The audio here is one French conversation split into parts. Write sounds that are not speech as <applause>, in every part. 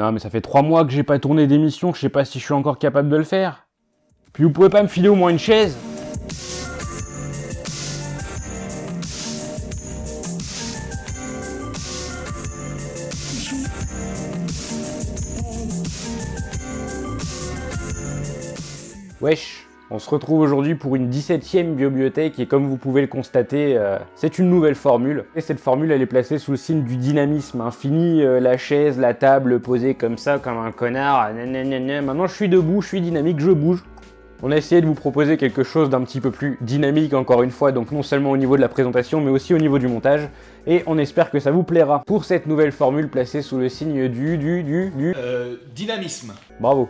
Non mais ça fait trois mois que j'ai pas tourné d'émission, je sais pas si je suis encore capable de le faire. Puis vous pouvez pas me filer au moins une chaise Wesh on se retrouve aujourd'hui pour une 17ème bibliothèque et comme vous pouvez le constater, euh, c'est une nouvelle formule. Et cette formule, elle est placée sous le signe du dynamisme. Fini euh, la chaise, la table posée comme ça, comme un connard. Maintenant, je suis debout, je suis dynamique, je bouge. On a essayé de vous proposer quelque chose d'un petit peu plus dynamique, encore une fois, donc non seulement au niveau de la présentation, mais aussi au niveau du montage. Et on espère que ça vous plaira pour cette nouvelle formule placée sous le signe du... du... du... du... Euh, dynamisme. Bravo.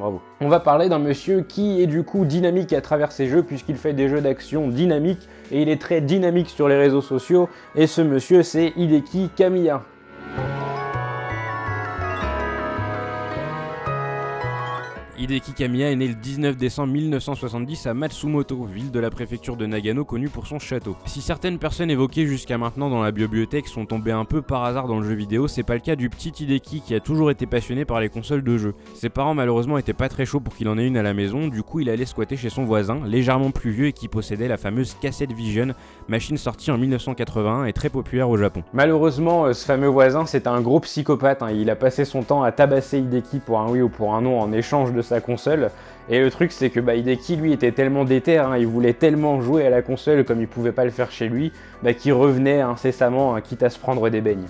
On va parler d'un monsieur qui est du coup dynamique à travers ses jeux puisqu'il fait des jeux d'action dynamiques et il est très dynamique sur les réseaux sociaux et ce monsieur c'est Hideki Kamiya. Hideki Kamiya est né le 19 décembre 1970 à Matsumoto, ville de la préfecture de Nagano connue pour son château. Si certaines personnes évoquées jusqu'à maintenant dans la bibliothèque sont tombées un peu par hasard dans le jeu vidéo, c'est pas le cas du petit Hideki qui a toujours été passionné par les consoles de jeu. Ses parents malheureusement étaient pas très chauds pour qu'il en ait une à la maison, du coup il allait squatter chez son voisin, légèrement plus vieux et qui possédait la fameuse Cassette Vision, machine sortie en 1981 et très populaire au Japon. Malheureusement, euh, ce fameux voisin c'était un gros psychopathe, hein. il a passé son temps à tabasser Hideki pour un oui ou pour un non en échange de sa console. Et le truc, c'est que bah, lui, était tellement déter, hein, il voulait tellement jouer à la console comme il pouvait pas le faire chez lui, bah, qu'il revenait incessamment, hein, quitte à se prendre des beignes.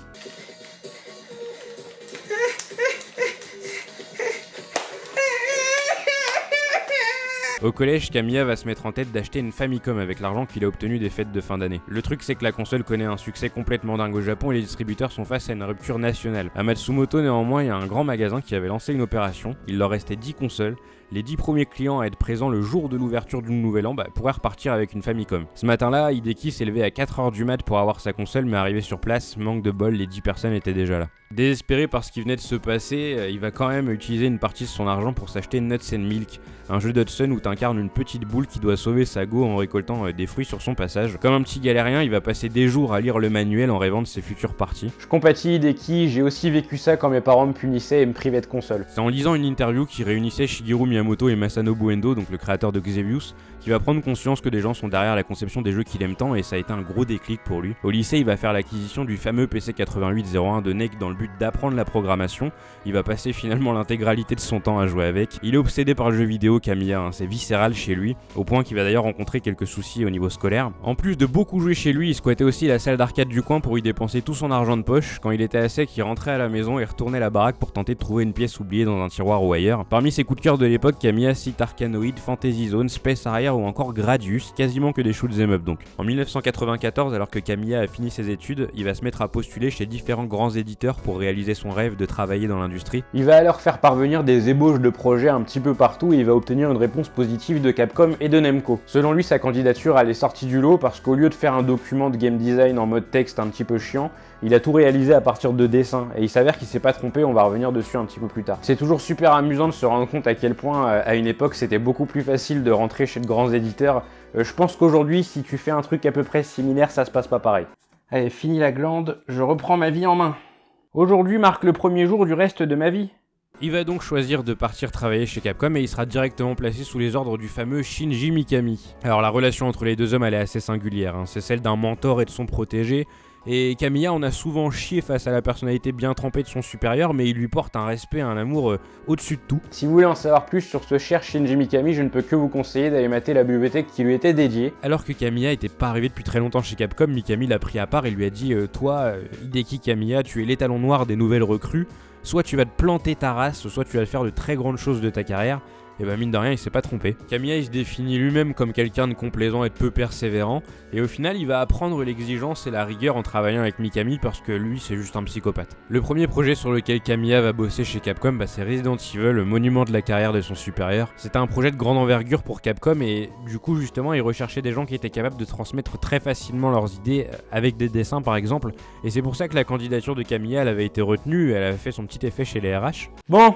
Au collège, Camilla va se mettre en tête d'acheter une Famicom avec l'argent qu'il a obtenu des fêtes de fin d'année. Le truc c'est que la console connaît un succès complètement dingue au Japon et les distributeurs sont face à une rupture nationale. À Matsumoto néanmoins, il y a un grand magasin qui avait lancé une opération, il leur restait 10 consoles, les 10 premiers clients à être présents le jour de l'ouverture du nouvel an bah, pourraient repartir avec une Famicom. Ce matin-là, Hideki s'est levé à 4h du mat pour avoir sa console mais arrivé sur place, manque de bol, les 10 personnes étaient déjà là. Désespéré par ce qui venait de se passer, euh, il va quand même utiliser une partie de son argent pour s'acheter Nuts and Milk, un jeu d'Hudson où t'incarnes une petite boule qui doit sauver sa go en récoltant euh, des fruits sur son passage. Comme un petit galérien, il va passer des jours à lire le manuel en rêvant de ses futures parties. Je compatis Hideki, j'ai aussi vécu ça quand mes parents me punissaient et me privaient de console. C'est en lisant une interview qui réunissait Shigeru Miyamoto et Masanobu Endo, donc le créateur de Xevious, qui va prendre conscience que des gens sont derrière la conception des jeux qu'il aime tant et ça a été un gros déclic pour lui. Au lycée, il va faire l'acquisition du fameux PC 8801 de NEC dans le but d'apprendre la programmation. Il va passer finalement l'intégralité de son temps à jouer avec. Il est obsédé par le jeu vidéo Camilla, hein. c'est viscéral chez lui, au point qu'il va d'ailleurs rencontrer quelques soucis au niveau scolaire. En plus de beaucoup jouer chez lui, il squattait aussi la salle d'arcade du coin pour y dépenser tout son argent de poche. Quand il était à sec, il rentrait à la maison et retournait la baraque pour tenter de trouver une pièce oubliée dans un tiroir ou ailleurs. Parmi ses coups de cœur de l'époque, Camilla cite Arcanoid, Fantasy Zone, Space Harrier ou encore Gradius, quasiment que des shoots up donc. En 1994, alors que Camilla a fini ses études, il va se mettre à postuler chez différents grands éditeurs pour réaliser son rêve de travailler dans l'industrie. Il va alors faire parvenir des ébauches de projets un petit peu partout et il va obtenir une réponse positive de Capcom et de Nemco. Selon lui, sa candidature elle est sortie du lot parce qu'au lieu de faire un document de game design en mode texte un petit peu chiant, il a tout réalisé à partir de dessins et il s'avère qu'il s'est pas trompé, on va revenir dessus un petit peu plus tard. C'est toujours super amusant de se rendre compte à quel point euh, à une époque c'était beaucoup plus facile de rentrer chez de grands éditeurs. Euh, je pense qu'aujourd'hui si tu fais un truc à peu près similaire ça se passe pas pareil. Allez, fini la glande, je reprends ma vie en main. Aujourd'hui marque le premier jour du reste de ma vie. Il va donc choisir de partir travailler chez Capcom et il sera directement placé sous les ordres du fameux Shinji Mikami. Alors la relation entre les deux hommes elle est assez singulière, hein. c'est celle d'un mentor et de son protégé, et Camilla on a souvent chié face à la personnalité bien trempée de son supérieur, mais il lui porte un respect, un amour euh, au-dessus de tout. Si vous voulez en savoir plus sur ce cher Shinji Mikami, je ne peux que vous conseiller d'aller mater la bibliothèque qui lui était dédiée. Alors que Camilla était pas arrivé depuis très longtemps chez Capcom, Mikami l'a pris à part et lui a dit euh, Toi, euh, Hideki Camilla, tu es l'étalon noir des nouvelles recrues, soit tu vas te planter ta race, soit tu vas faire de très grandes choses de ta carrière et bah mine de rien il s'est pas trompé. Camilla il se définit lui-même comme quelqu'un de complaisant et de peu persévérant, et au final il va apprendre l'exigence et la rigueur en travaillant avec Mikami parce que lui c'est juste un psychopathe. Le premier projet sur lequel Camilla va bosser chez Capcom bah, c'est Resident Evil, le monument de la carrière de son supérieur. C'était un projet de grande envergure pour Capcom et du coup justement il recherchait des gens qui étaient capables de transmettre très facilement leurs idées euh, avec des dessins par exemple, et c'est pour ça que la candidature de Camilla elle avait été retenue, elle avait fait son petit effet chez les RH. Bon,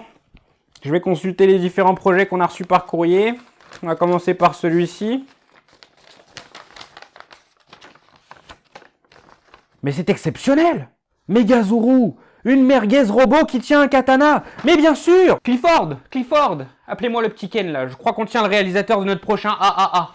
je vais consulter les différents projets qu'on a reçus par courrier. On va commencer par celui-ci. Mais c'est exceptionnel Megazuru Une merguez robot qui tient un katana Mais bien sûr Clifford Clifford Appelez-moi le petit Ken là, je crois qu'on tient le réalisateur de notre prochain AAA.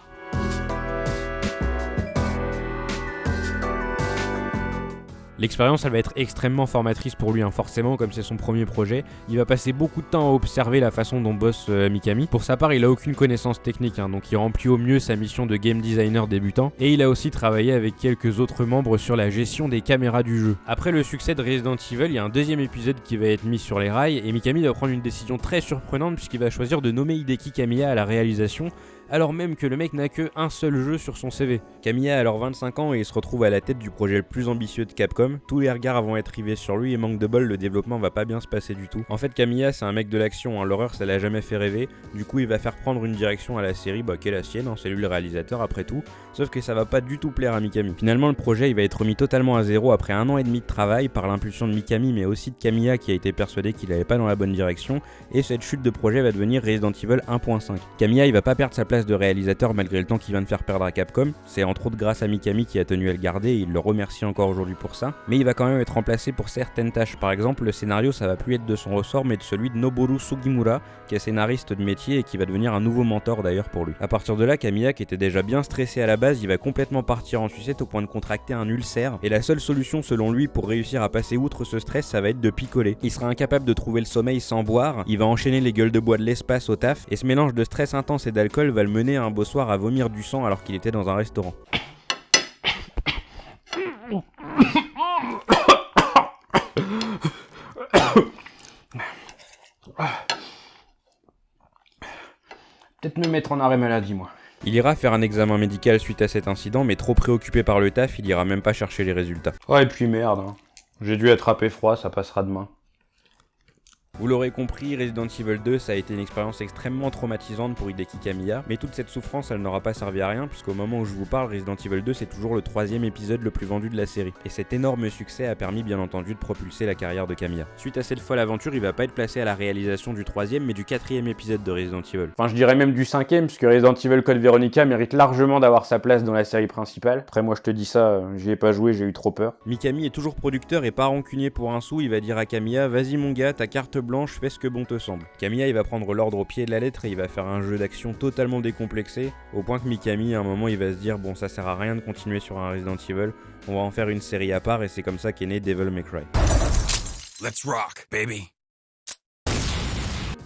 L'expérience, elle va être extrêmement formatrice pour lui, hein. forcément, comme c'est son premier projet. Il va passer beaucoup de temps à observer la façon dont bosse euh, Mikami. Pour sa part, il a aucune connaissance technique, hein, donc il remplit au mieux sa mission de game designer débutant. Et il a aussi travaillé avec quelques autres membres sur la gestion des caméras du jeu. Après le succès de Resident Evil, il y a un deuxième épisode qui va être mis sur les rails, et Mikami va prendre une décision très surprenante puisqu'il va choisir de nommer Hideki Kamiya à la réalisation alors même que le mec n'a que un seul jeu sur son CV. Kamiya a alors 25 ans et il se retrouve à la tête du projet le plus ambitieux de Capcom. Tous les regards vont être rivés sur lui et manque de bol, le développement va pas bien se passer du tout. En fait, Kamiya c'est un mec de l'action, hein. l'horreur ça l'a jamais fait rêver, du coup il va faire prendre une direction à la série bah, qui est la sienne, hein. c'est lui le réalisateur après tout, sauf que ça va pas du tout plaire à Mikami. Finalement le projet il va être remis totalement à zéro après un an et demi de travail par l'impulsion de Mikami mais aussi de Kamiya qui a été persuadé qu'il allait pas dans la bonne direction et cette chute de projet va devenir Resident Evil 1.5. Kamiya il va pas perdre sa place de réalisateur malgré le temps qu'il vient de faire perdre à Capcom. C'est entre autres grâce à Mikami qui a tenu à le garder et il le remercie encore aujourd'hui pour ça. Mais il va quand même être remplacé pour certaines tâches. Par exemple, le scénario ça va plus être de son ressort mais de celui de Noboru Sugimura qui est scénariste de métier et qui va devenir un nouveau mentor d'ailleurs pour lui. À partir de là, Kamiya qui était déjà bien stressé à la base, il va complètement partir en sucette au point de contracter un ulcère et la seule solution selon lui pour réussir à passer outre ce stress, ça va être de picoler. Il sera incapable de trouver le sommeil sans boire, il va enchaîner les gueules de bois de l'espace au taf et ce mélange de stress intense et d'alcool va le mener un beau soir à vomir du sang alors qu'il était dans un restaurant. Peut-être me mettre en arrêt maladie, moi. Il ira faire un examen médical suite à cet incident, mais trop préoccupé par le taf, il ira même pas chercher les résultats. Ouais, et puis merde, hein. j'ai dû attraper froid, ça passera demain. Vous l'aurez compris, Resident Evil 2, ça a été une expérience extrêmement traumatisante pour Hideki Kamiya, mais toute cette souffrance, elle n'aura pas servi à rien, puisqu'au moment où je vous parle, Resident Evil 2, c'est toujours le troisième épisode le plus vendu de la série. Et cet énorme succès a permis, bien entendu, de propulser la carrière de Kamiya. Suite à cette folle aventure, il va pas être placé à la réalisation du troisième, mais du quatrième épisode de Resident Evil. Enfin, je dirais même du cinquième, puisque Resident Evil Code Veronica mérite largement d'avoir sa place dans la série principale. Après, moi, je te dis ça, euh, j'y ai pas joué, j'ai eu trop peur. Mikami est toujours producteur et pas rancunier pour un sou, il va dire à Kamiya, vas-y mon gars, ta carte blanche, fais ce que bon te semble. Kamiya il va prendre l'ordre au pied de la lettre et il va faire un jeu d'action totalement décomplexé, au point que Mikami à un moment il va se dire bon ça sert à rien de continuer sur un Resident Evil, on va en faire une série à part et c'est comme ça qu'est né Devil May Cry. Let's rock, baby.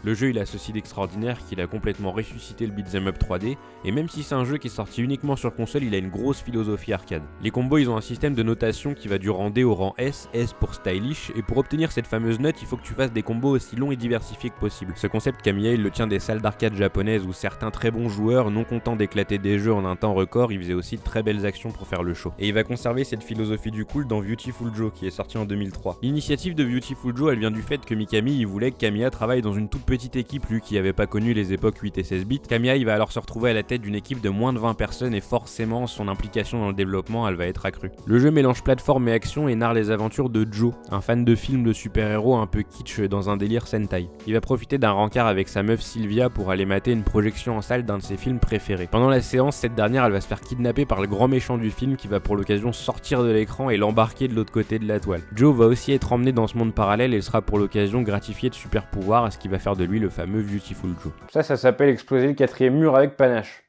Le jeu il a ceci d'extraordinaire qu'il a complètement ressuscité le beat'em up 3D, et même si c'est un jeu qui est sorti uniquement sur console, il a une grosse philosophie arcade. Les combos ils ont un système de notation qui va du rang D au rang S, S pour stylish, et pour obtenir cette fameuse note, il faut que tu fasses des combos aussi longs et diversifiés que possible. Ce concept Kamiya il le tient des salles d'arcade japonaises où certains très bons joueurs, non contents d'éclater des jeux en un temps record, ils faisaient aussi de très belles actions pour faire le show. Et il va conserver cette philosophie du cool dans Beautiful Joe qui est sorti en 2003. L'initiative de Beautiful Joe elle vient du fait que Mikami il voulait que Kamiya travaille dans une toute petite équipe lui qui avait pas connu les époques 8 et 16 bits. Kamiya va alors se retrouver à la tête d'une équipe de moins de 20 personnes et forcément son implication dans le développement elle va être accrue. Le jeu mélange plateforme et action et narre les aventures de Joe, un fan de films de super-héros un peu kitsch dans un délire Sentai. Il va profiter d'un rencard avec sa meuf Sylvia pour aller mater une projection en salle d'un de ses films préférés. Pendant la séance, cette dernière elle va se faire kidnapper par le grand méchant du film qui va pour l'occasion sortir de l'écran et l'embarquer de l'autre côté de la toile. Joe va aussi être emmené dans ce monde parallèle et sera pour l'occasion gratifié de super pouvoirs, ce qui va faire de lui le fameux Beautiful Joe. Ça, ça s'appelle exploser le quatrième mur avec panache.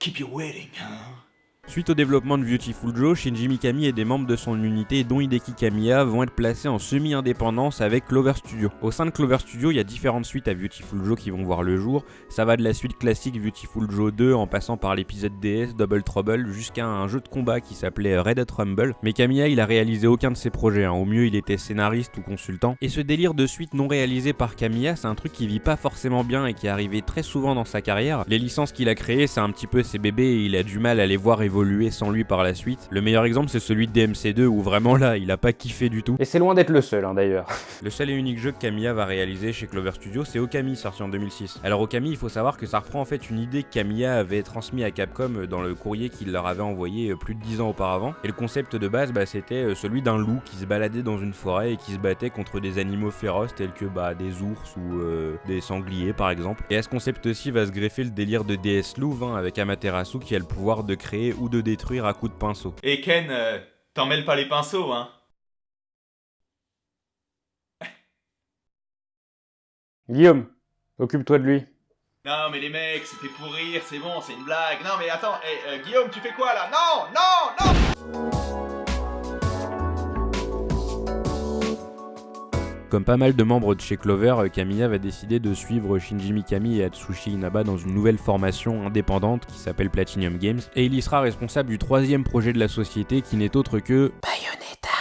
Keep you waiting, huh? Suite au développement de Beautiful Joe, Shinji Mikami et des membres de son unité, dont Hideki Kamiya, vont être placés en semi-indépendance avec Clover Studio. Au sein de Clover Studio, il y a différentes suites à Beautiful Joe qui vont voir le jour. Ça va de la suite classique Beautiful Joe 2 en passant par l'épisode DS Double Trouble jusqu'à un jeu de combat qui s'appelait Red Rumble. Mais Kamiya, il a réalisé aucun de ses projets. hein. Au mieux, il était scénariste ou consultant. Et ce délire de suite non réalisé par Kamiya, c'est un truc qui vit pas forcément bien et qui est arrivé très souvent dans sa carrière. Les licences qu'il a créées, c'est un petit peu ses bébés et il a du mal à les voir évoluer sans lui par la suite. Le meilleur exemple, c'est celui de DMC2 où vraiment là, il a pas kiffé du tout. Et c'est loin d'être le seul, hein, d'ailleurs. <laughs> Le seul et unique jeu que Kamiya va réaliser chez Clover Studio, c'est Okami, sorti en 2006. Alors Okami, il faut savoir que ça reprend en fait une idée que Kamiya avait transmise à Capcom dans le courrier qu'il leur avait envoyé euh, plus de 10 ans auparavant. Et le concept de base, bah, c'était euh, celui d'un loup qui se baladait dans une forêt et qui se battait contre des animaux féroces tels que bah, des ours ou euh, des sangliers par exemple. Et à ce concept aussi va se greffer le délire de DS Louvre hein, avec Amaterasu qui a le pouvoir de créer ou de détruire à coups de pinceau. Et Ken, euh, t'en mêles pas les pinceaux, hein <laughs> Guillaume, occupe-toi de lui. Non mais les mecs, c'était pour rire, c'est bon, c'est une blague. Non mais attends, hey, euh, Guillaume, tu fais quoi là? Non, non, non Comme pas mal de membres de chez Clover, euh, Kamiya va décider de suivre Shinji Mikami et Atsushi Inaba dans une nouvelle formation indépendante qui s'appelle Platinum Games, et il y sera responsable du troisième projet de la société qui n'est autre que Bayonetta.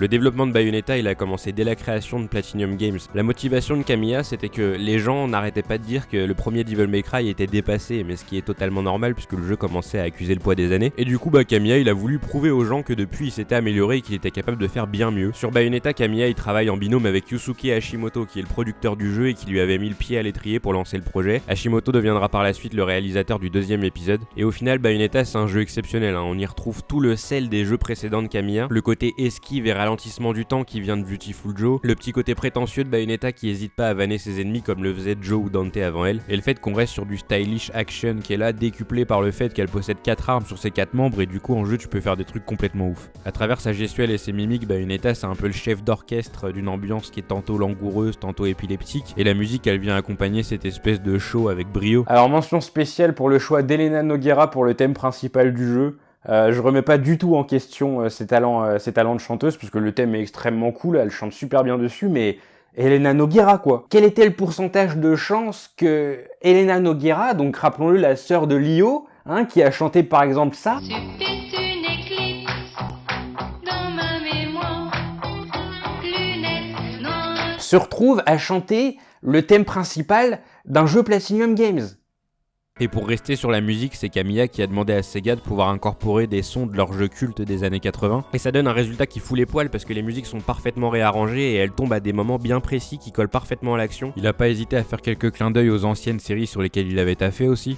Le développement de Bayonetta, il a commencé dès la création de Platinum Games. La motivation de Kamiya, c'était que les gens n'arrêtaient pas de dire que le premier Devil May Cry était dépassé, mais ce qui est totalement normal puisque le jeu commençait à accuser le poids des années. Et du coup, bah, Kamiya, il a voulu prouver aux gens que depuis, il s'était amélioré et qu'il était capable de faire bien mieux. Sur Bayonetta, Kamiya, il travaille en binôme avec Yusuke Hashimoto, qui est le producteur du jeu et qui lui avait mis le pied à l'étrier pour lancer le projet. Hashimoto deviendra par la suite le réalisateur du deuxième épisode. Et au final, Bayonetta, c'est un jeu exceptionnel. hein. On y retrouve tout le sel des jeux précédents de Kamiya, le côté esquive et ralentissement du temps qui vient de Beautiful Joe, le petit côté prétentieux de Bayonetta qui hésite pas à vanner ses ennemis comme le faisait Joe ou Dante avant elle, et le fait qu'on reste sur du stylish action qui est là décuplé par le fait qu'elle possède 4 armes sur ses 4 membres et du coup en jeu tu peux faire des trucs complètement ouf. À travers sa gestuelle et ses mimiques, Bayonetta c'est un peu le chef d'orchestre d'une ambiance qui est tantôt langoureuse, tantôt épileptique, et la musique elle vient accompagner cette espèce de show avec brio. Alors mention spéciale pour le choix d'Elena Noguera pour le thème principal du jeu. Euh, je remets pas du tout en question euh, ses, talents, euh, ses talents de chanteuse, puisque le thème est extrêmement cool, elle chante super bien dessus, mais Elena Noguera quoi. Quel était le pourcentage de chance que Elena Noguera, donc rappelons-le la sœur de Lio, hein, qui a chanté par exemple ça, se retrouve à chanter le thème principal d'un jeu Platinum Games Et pour rester sur la musique, c'est Kamiya qui a demandé à Sega de pouvoir incorporer des sons de leur jeu culte des années 80. Et ça donne un résultat qui fout les poils parce que les musiques sont parfaitement réarrangées et elles tombent à des moments bien précis qui collent parfaitement à l'action. Il a pas hésité à faire quelques clins d'œil aux anciennes séries sur lesquelles il avait taffé aussi.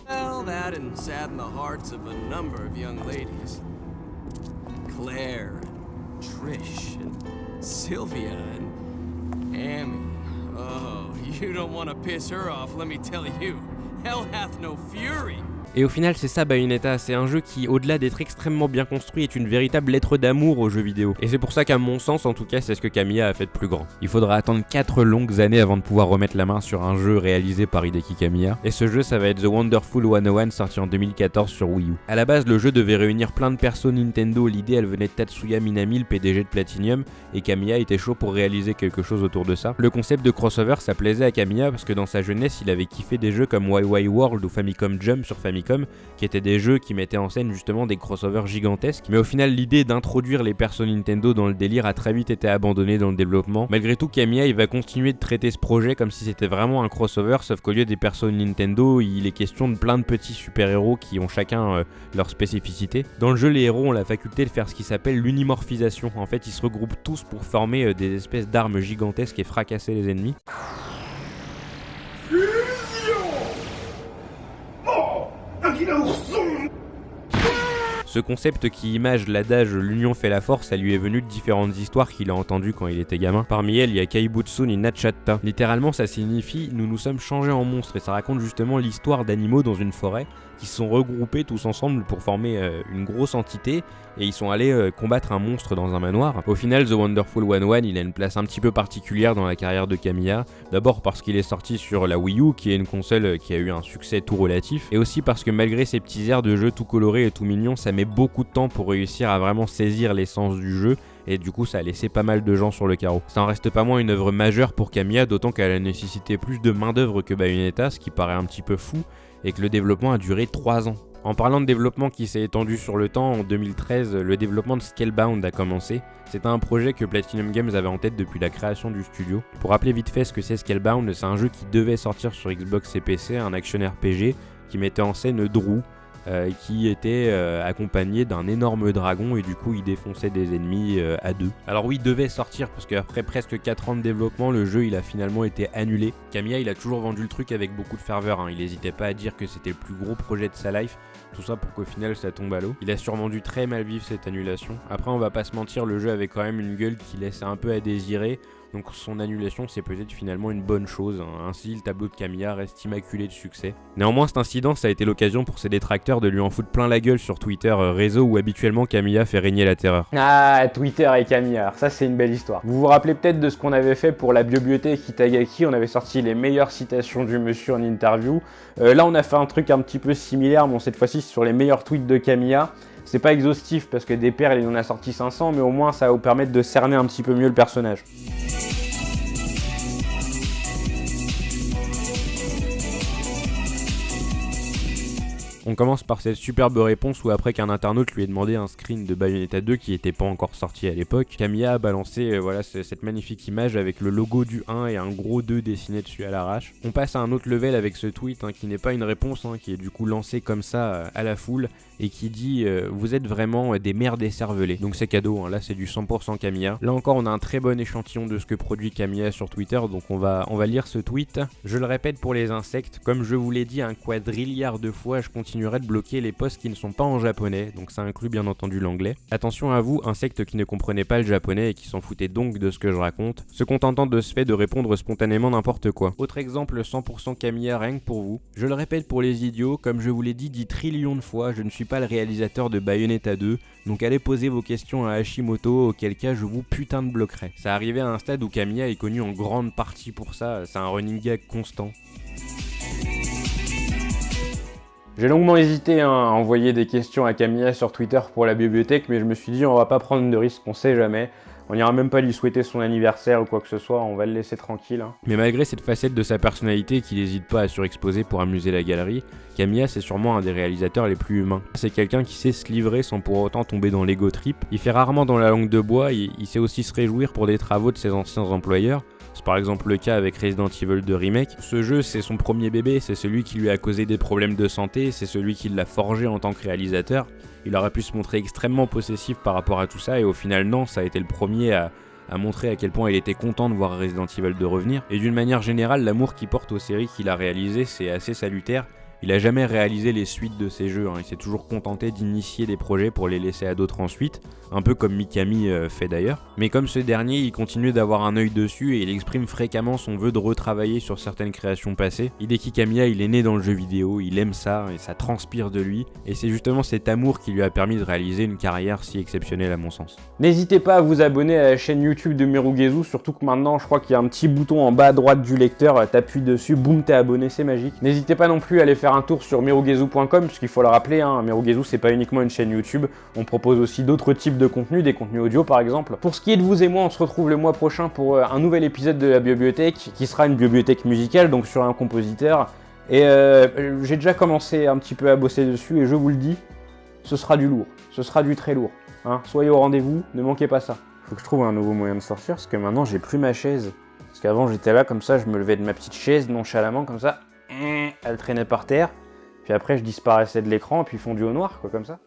Sylvia, Amy. Oh, you don't piss her off, let me tell. Hell hath no fury. Et au final, c'est ça Bayonetta, c'est un jeu qui, au-delà d'être extrêmement bien construit, est une véritable lettre d'amour aux jeux vidéo. Et c'est pour ça qu'à mon sens, en tout cas, c'est ce que Kamiya a fait de plus grand. Il faudra attendre 4 longues années avant de pouvoir remettre la main sur un jeu réalisé par Hideki Kamiya. Et ce jeu, ça va être The Wonderful 101 sorti en 2014 sur Wii U. À la base, le jeu devait réunir plein de persos Nintendo, l'idée elle venait de Tatsuya Minami, le PDG de Platinum, et Kamiya était chaud pour réaliser quelque chose autour de ça. Le concept de crossover, ça plaisait à Kamiya parce que dans sa jeunesse, il avait kiffé des jeux comme YY World ou Famicom Jump sur Famicom, qui étaient des jeux qui mettaient en scène justement des crossovers gigantesques. Mais au final, l'idée d'introduire les persos Nintendo dans le délire a très vite été abandonnée dans le développement. Malgré tout, Kamiya il va continuer de traiter ce projet comme si c'était vraiment un crossover, sauf qu'au lieu des persos Nintendo, il est question de plein de petits super-héros qui ont chacun euh, leur spécificité. Dans le jeu, les héros ont la faculté de faire ce qui s'appelle l'unimorphisation. En fait, ils se regroupent tous pour former euh, des espèces d'armes gigantesques et fracasser les ennemis. Aqui não sou! Ce concept qui image l'adage l'union fait la force, ça lui est venu de différentes histoires qu'il a entendues quand il était gamin. Parmi elles, il y a Kaibutsu ni Nachatta. Littéralement, ça signifie nous nous sommes changés en monstres et ça raconte justement l'histoire d'animaux dans une forêt qui se sont regroupés tous ensemble pour former euh, une grosse entité et ils sont allés euh, combattre un monstre dans un manoir. Au final, The Wonderful 101, il a une place un petit peu particulière dans la carrière de Kamiya. D'abord parce qu'il est sorti sur la Wii U, qui est une console euh, qui a eu un succès tout relatif, et aussi parce que malgré ses petits airs de jeu tout colorés et tout mignons, ça met beaucoup de temps pour réussir à vraiment saisir l'essence du jeu et du coup ça a laissé pas mal de gens sur le carreau. Ça en reste pas moins une œuvre majeure pour Kamiya, d'autant qu'elle a nécessité plus de main d'œuvre que Bayonetta, ce qui paraît un petit peu fou, et que le développement a duré 3 ans. En parlant de développement qui s'est étendu sur le temps, en 2013, le développement de Scalebound a commencé. C'était un projet que Platinum Games avait en tête depuis la création du studio. Pour rappeler vite fait ce que c'est Scalebound, c'est un jeu qui devait sortir sur Xbox et PC, un action RPG qui mettait en scène Drew, qui était euh, accompagné d'un énorme dragon et du coup il défonçait des ennemis euh, à deux. Alors oui, il devait sortir parce qu'après presque 4 ans de développement, le jeu il a finalement été annulé. Kamiya il a toujours vendu le truc avec beaucoup de ferveur, hein. il n'hésitait pas à dire que c'était le plus gros projet de sa life. Tout ça pour qu'au final ça tombe à l'eau. Il a sûrement dû très mal vivre cette annulation. Après on va pas se mentir, le jeu avait quand même une gueule qui laissait un peu à désirer. Donc son annulation c'est peut-être finalement une bonne chose. hein. Ainsi, le tableau de Camilla reste immaculé de succès. Néanmoins, cet incident, ça a été l'occasion pour ses détracteurs de lui en foutre plein la gueule sur Twitter, euh, réseau où habituellement Camilla fait régner la terreur. Ah, Twitter et Camilla, ça c'est une belle histoire. Vous vous rappelez peut-être de ce qu'on avait fait pour la bibliothèque Itagaki, on avait sorti les meilleures citations du monsieur en interview. Euh, là on a fait un truc un petit peu similaire, bon cette fois-ci sur les meilleurs tweets de Camilla. C'est pas exhaustif parce que des perles il en a sorti 500, mais au moins ça va vous permettre de cerner un petit peu mieux le personnage. On commence par cette superbe réponse où après qu'un internaute lui ait demandé un screen de Bayonetta 2 qui était pas encore sorti à l'époque, Camilla a balancé euh, voilà ce- cette magnifique image avec le logo du 1 et un gros 2 dessiné dessus à l'arrache. On passe à un autre level avec ce tweet hein, qui n'est pas une réponse, hein, qui est du coup lancé comme ça euh, à la foule et qui dit euh, vous êtes vraiment des mères décervelées. Donc c'est cadeau, hein, là c'est du 100% Camilla. Là encore on a un très bon échantillon de ce que produit Camilla sur Twitter, donc on va, on va lire ce tweet. Je le répète pour les insectes, comme je vous l'ai dit un quadrilliard de fois, je continuerai de bloquer les posts qui ne sont pas en japonais, donc ça inclut bien entendu l'anglais. Attention à vous, insectes qui ne comprenaient pas le japonais et qui s'en foutaient donc de ce que je raconte, se contentant de ce fait de répondre spontanément n'importe quoi. Autre exemple 100% Camilla que pour vous. Je le répète pour les idiots, comme je vous l'ai dit 10 trillions de fois, je ne suis pas le réalisateur de Bayonetta 2, donc allez poser vos questions à Hashimoto, auquel cas je vous putain de bloquerai. Ça arrivait à un stade où Camilla est connue en grande partie pour ça, c'est un running gag constant. J'ai longuement hésité hein, à envoyer des questions à Camilla sur Twitter pour la bibliothèque, mais je me suis dit on va pas prendre de risques, on sait jamais. On ira même pas lui souhaiter son anniversaire ou quoi que ce soit, on va le laisser tranquille. hein. Mais malgré cette facette de sa personnalité qu'il n'hésite pas à surexposer pour amuser la galerie, Camilla c'est sûrement un des réalisateurs les plus humains. C'est quelqu'un qui sait se livrer sans pour autant tomber dans l'ego trip. Il fait rarement dans la langue de bois, il sait aussi se réjouir pour des travaux de ses anciens employeurs. C'est par exemple le cas avec Resident Evil 2 Remake. Ce jeu, c'est son premier bébé, c'est celui qui lui a causé des problèmes de santé, c'est celui qui l'a forgé en tant que réalisateur. Il aurait pu se montrer extrêmement possessif par rapport à tout ça, et au final, non, ça a été le premier à, à montrer à quel point il était content de voir Resident Evil 2 revenir. Et d'une manière générale, l'amour qu'il porte aux séries qu'il a réalisées, c'est assez salutaire. Il a jamais réalisé les suites de ses jeux, hein. il s'est toujours contenté d'initier des projets pour les laisser à d'autres ensuite, un peu comme Mikami euh, fait d'ailleurs. Mais comme ce dernier, il continue d'avoir un œil dessus et il exprime fréquemment son vœu de retravailler sur certaines créations passées. Hideki Kamiya, il est né dans le jeu vidéo, il aime ça et ça transpire de lui, et c'est justement cet amour qui lui a permis de réaliser une carrière si exceptionnelle à mon sens. N'hésitez pas à vous abonner à la chaîne YouTube de Merugezu, surtout que maintenant je crois qu'il y a un petit bouton en bas à droite du lecteur, t'appuies dessus, boum t'es abonné, c'est magique. N'hésitez pas non plus à aller faire un tour sur merugezu.com, puisqu'il faut le rappeler, hein, Merugezu c'est pas uniquement une chaîne YouTube, on propose aussi d'autres types de contenus, des contenus audio par exemple. Pour ce qui est de vous et moi, on se retrouve le mois prochain pour euh, un nouvel épisode de la bibliothèque, qui sera une bibliothèque musicale, donc sur un compositeur. Et euh, j'ai déjà commencé un petit peu à bosser dessus, et je vous le dis, ce sera du lourd, ce sera du très lourd. Hein. Soyez au rendez-vous, ne manquez pas ça. Faut que je trouve un nouveau moyen de sortir, parce que maintenant j'ai plus ma chaise. Parce qu'avant j'étais là comme ça, je me levais de ma petite chaise nonchalamment comme ça, elle traînait par terre, puis après je disparaissais de l'écran, puis fondu au noir, quoi, comme ça.